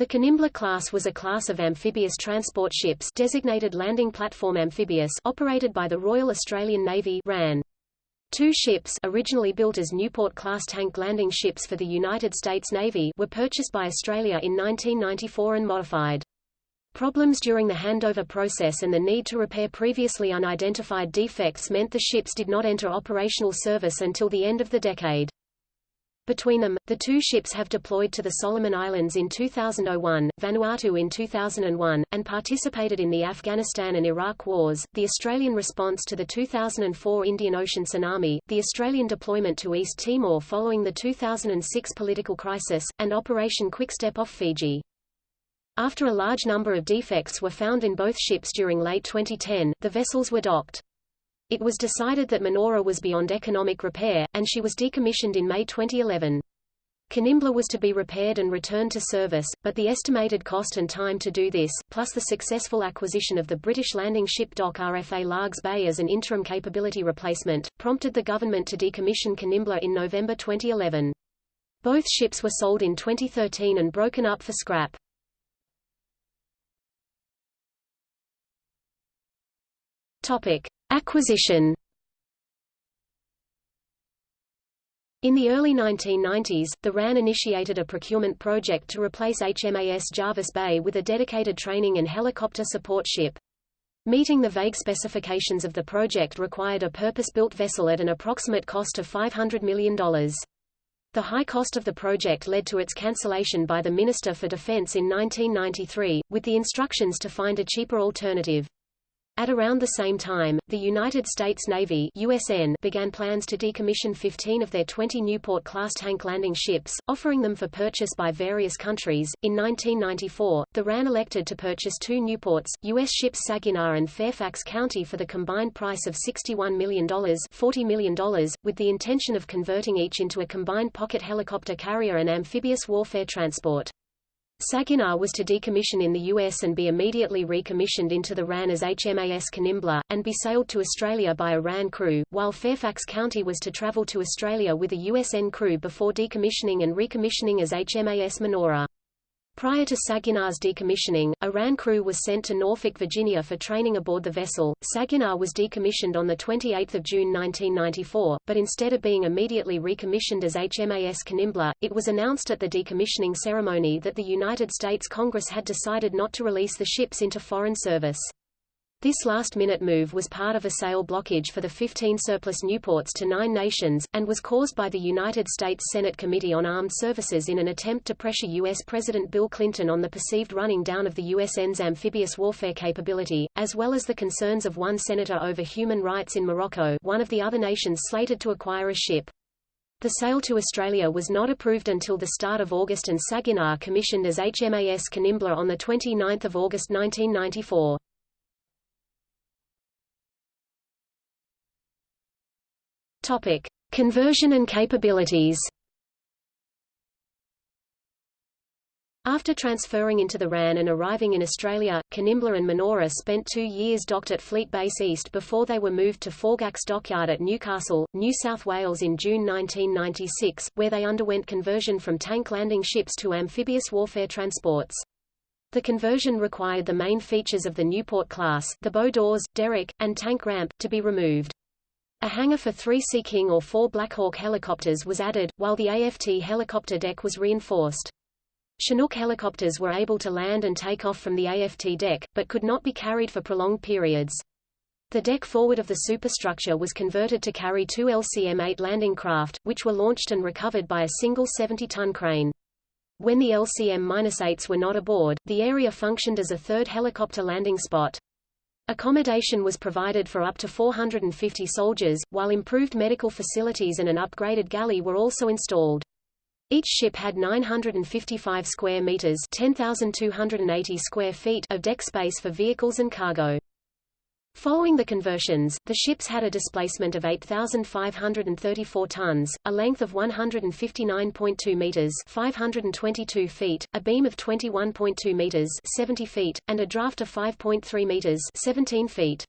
The Kanimbla class was a class of amphibious transport ships designated Landing Platform Amphibious operated by the Royal Australian Navy RAN. Two ships originally built as Newport-class tank landing ships for the United States Navy were purchased by Australia in 1994 and modified. Problems during the handover process and the need to repair previously unidentified defects meant the ships did not enter operational service until the end of the decade. Between them, the two ships have deployed to the Solomon Islands in 2001, Vanuatu in 2001, and participated in the Afghanistan and Iraq wars, the Australian response to the 2004 Indian Ocean tsunami, the Australian deployment to East Timor following the 2006 political crisis, and Operation Quickstep off Fiji. After a large number of defects were found in both ships during late 2010, the vessels were docked. It was decided that Manoora was beyond economic repair, and she was decommissioned in May 2011. Kanimbla was to be repaired and returned to service, but the estimated cost and time to do this, plus the successful acquisition of the British landing ship dock RFA Largs Bay as an interim capability replacement, prompted the government to decommission Kanimbla in November 2011. Both ships were sold in 2013 and broken up for scrap. Topic. Acquisition In the early 1990s, the RAN initiated a procurement project to replace HMAS Jervis Bay with a dedicated training and helicopter support ship. Meeting the vague specifications of the project required a purpose-built vessel at an approximate cost of $500 million. The high cost of the project led to its cancellation by the Minister for Defense in 1993, with the instructions to find a cheaper alternative. At around the same time, the United States Navy USN began plans to decommission 15 of their 20 Newport-class tank landing ships, offering them for purchase by various countries. In 1994, the RAN elected to purchase two Newports, U.S. ships Saginaw and Fairfax County for the combined price of $61 million, $40 million, with the intention of converting each into a combined pocket helicopter carrier and amphibious warfare transport. Saginaw was to decommission in the U.S. and be immediately recommissioned into the RAN as HMAS Kanimbla, and be sailed to Australia by a RAN crew, while Fairfax County was to travel to Australia with a USN crew before decommissioning and recommissioning as HMAS Manoora. Prior to Saginaw's decommissioning, a RAN crew was sent to Norfolk, Virginia for training aboard the vessel. Saginaw was decommissioned on 28 June 1994, but instead of being immediately recommissioned as HMAS Kanimbla, it was announced at the decommissioning ceremony that the United States Congress had decided not to release the ships into foreign service. This last-minute move was part of a sale blockage for the 15 surplus Newports to nine nations, and was caused by the United States Senate Committee on Armed Services in an attempt to pressure U.S. President Bill Clinton on the perceived running down of the USN's amphibious warfare capability, as well as the concerns of one senator over human rights in Morocco one of the other nations slated to acquire a ship. The sale to Australia was not approved until the start of August and Saginaw commissioned as HMAS Kanimbla on 29 August 1994. Topic: Conversion and capabilities. After transferring into the RAN and arriving in Australia, Kanimbla and Manoora spent two years docked at Fleet Base East before they were moved to Forgacs Dockyard at Newcastle, New South Wales in June 1996, where they underwent conversion from tank landing ships to amphibious warfare transports. The conversion required the main features of the Newport class, the bow doors, derrick, and tank ramp, to be removed. A hangar for three Sea King or four Blackhawk helicopters was added, while the AFT helicopter deck was reinforced. Chinook helicopters were able to land and take off from the AFT deck, but could not be carried for prolonged periods. The deck forward of the superstructure was converted to carry two LCM-8 landing craft, which were launched and recovered by a single 70-ton crane. When the LCM-8s were not aboard, the area functioned as a third helicopter landing spot. Accommodation was provided for up to 450 soldiers, while improved medical facilities and an upgraded galley were also installed. Each ship had 955 square meters (10,280 square feet) of deck space for vehicles and cargo. Following the conversions, the ships had a displacement of 8,534 tons, a length of 159.2 meters (522 feet), a beam of 21.2 meters (70 feet), and a draft of 5.3 meters (17 feet).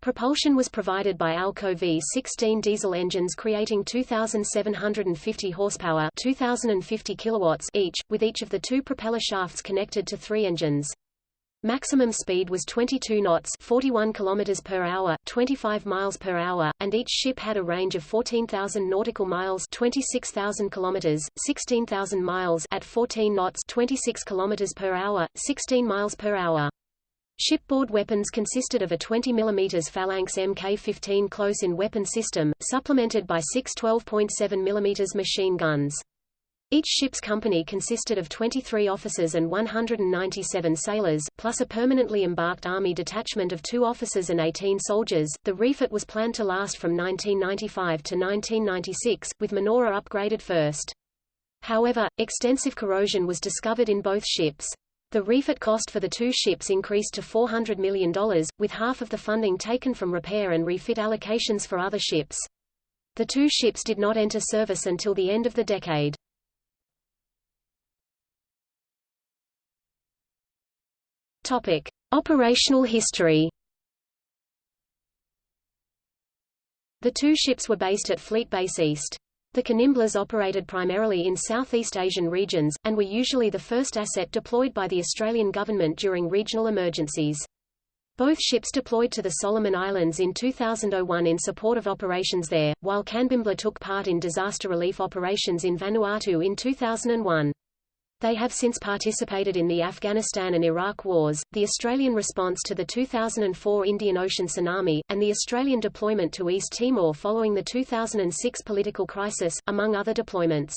Propulsion was provided by Alco V16 diesel engines creating 2,750 horsepower 2,050 kilowatts each, with each of the two propeller shafts connected to three engines. Maximum speed was 22 knots 41 km per hour, 25 miles per hour, and each ship had a range of 14,000 nautical miles 26,000 km, 16,000 miles at 14 knots 26 km per hour, 16 miles per hour. Shipboard weapons consisted of a 20 mm Phalanx Mk-15 close-in weapon system, supplemented by six 12.7 mm machine guns. Each ship's company consisted of 23 officers and 197 sailors, plus a permanently embarked Army detachment of two officers and 18 soldiers. The refit was planned to last from 1995 to 1996, with Manoora upgraded first. However, extensive corrosion was discovered in both ships. The refit cost for the two ships increased to $400 million, with half of the funding taken from repair and refit allocations for other ships. The two ships did not enter service until the end of the decade. Topic: Operational history. The two ships were based at Fleet Base East. The Kanimblas operated primarily in Southeast Asian regions, and were usually the first asset deployed by the Australian government during regional emergencies. Both ships deployed to the Solomon Islands in 2001 in support of operations there, while Kanimbla took part in disaster relief operations in Vanuatu in 2001. They have since participated in the Afghanistan and Iraq wars, the Australian response to the 2004 Indian Ocean tsunami, and the Australian deployment to East Timor following the 2006 political crisis, among other deployments.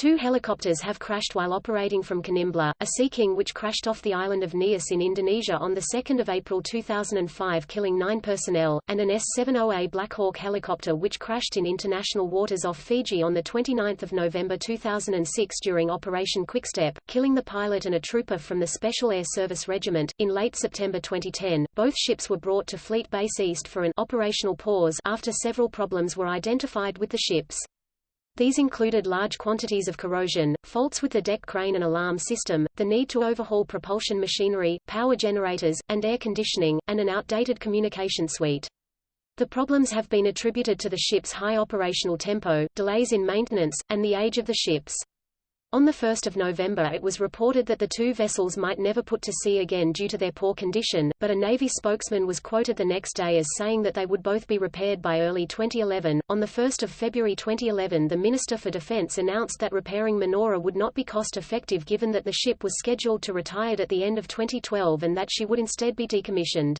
Two helicopters have crashed while operating from Kanimbla, a Sea King which crashed off the island of Nias in Indonesia on 2 April 2005 killing nine personnel, and an S-70A Black Hawk helicopter which crashed in international waters off Fiji on 29 November 2006 during Operation Quickstep, killing the pilot and a trooper from the Special Air Service Regiment. In late September 2010, both ships were brought to Fleet Base East for an operational pause after several problems were identified with the ships. These included large quantities of corrosion, faults with the deck crane and alarm system, the need to overhaul propulsion machinery, power generators, and air conditioning, and an outdated communication suite. The problems have been attributed to the ship's high operational tempo, delays in maintenance, and the age of the ships. On 1 November it was reported that the two vessels might never put to sea again due to their poor condition, but a Navy spokesman was quoted the next day as saying that they would both be repaired by early 2011. On 1 February 2011 the Minister for Defense announced that repairing Manoora would not be cost-effective given that the ship was scheduled to retire at the end of 2012 and that she would instead be decommissioned.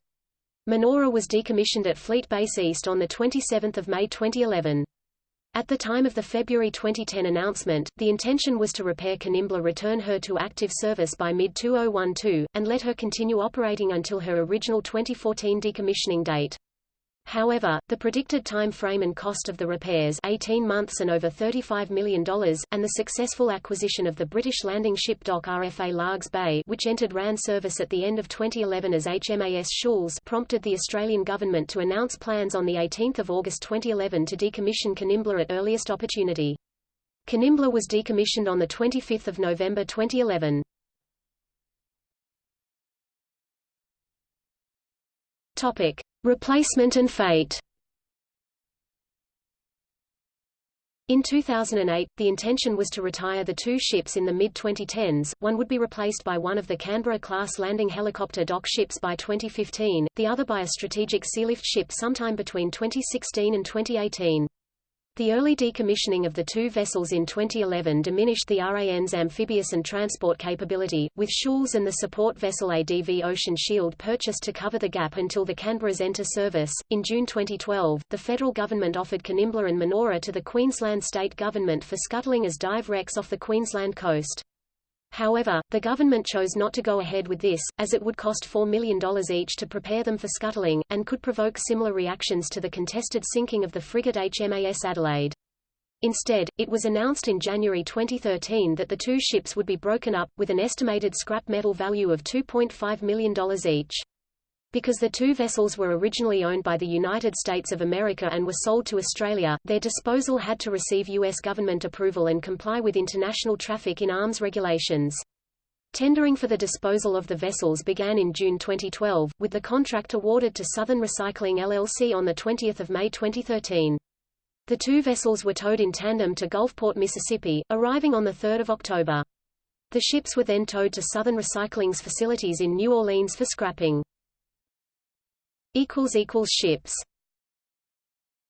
Manoora was decommissioned at Fleet Base East on 27 May 2011. At the time of the February 2010 announcement, the intention was to repair Kanimbla return her to active service by mid-2012, and let her continue operating until her original 2014 decommissioning date. However, the predicted time frame and cost of the repairs 18 months and over $35 million, and the successful acquisition of the British landing ship dock RFA Largs Bay which entered RAN service at the end of 2011 as HMAS Choules prompted the Australian government to announce plans on 18 August 2011 to decommission Kanimbla at earliest opportunity. Kanimbla was decommissioned on 25 November 2011. Topic. Replacement and fate In 2008, the intention was to retire the two ships in the mid-2010s, one would be replaced by one of the Canberra-class landing helicopter dock ships by 2015, the other by a strategic sealift ship sometime between 2016 and 2018. The early decommissioning of the two vessels in 2011 diminished the RAN's amphibious and transport capability, with Choules and the support vessel ADV Ocean Shield purchased to cover the gap until the Canberras enter service. In June 2012, the federal government offered Kanimbla and Manoora to the Queensland state government for scuttling as dive wrecks off the Queensland coast. However, the government chose not to go ahead with this, as it would cost $4 million each to prepare them for scuttling, and could provoke similar reactions to the contested sinking of the frigate HMAS Adelaide. Instead, it was announced in January 2013 that the two ships would be broken up, with an estimated scrap metal value of $2.5 million each. Because the two vessels were originally owned by the United States of America and were sold to Australia, their disposal had to receive U.S. government approval and comply with international traffic in arms regulations. Tendering for the disposal of the vessels began in June 2012, with the contract awarded to Southern Recycling LLC on 20 May 2013. The two vessels were towed in tandem to Gulfport, Mississippi, arriving on 3 October. The ships were then towed to Southern Recycling's facilities in New Orleans for scrapping. Ships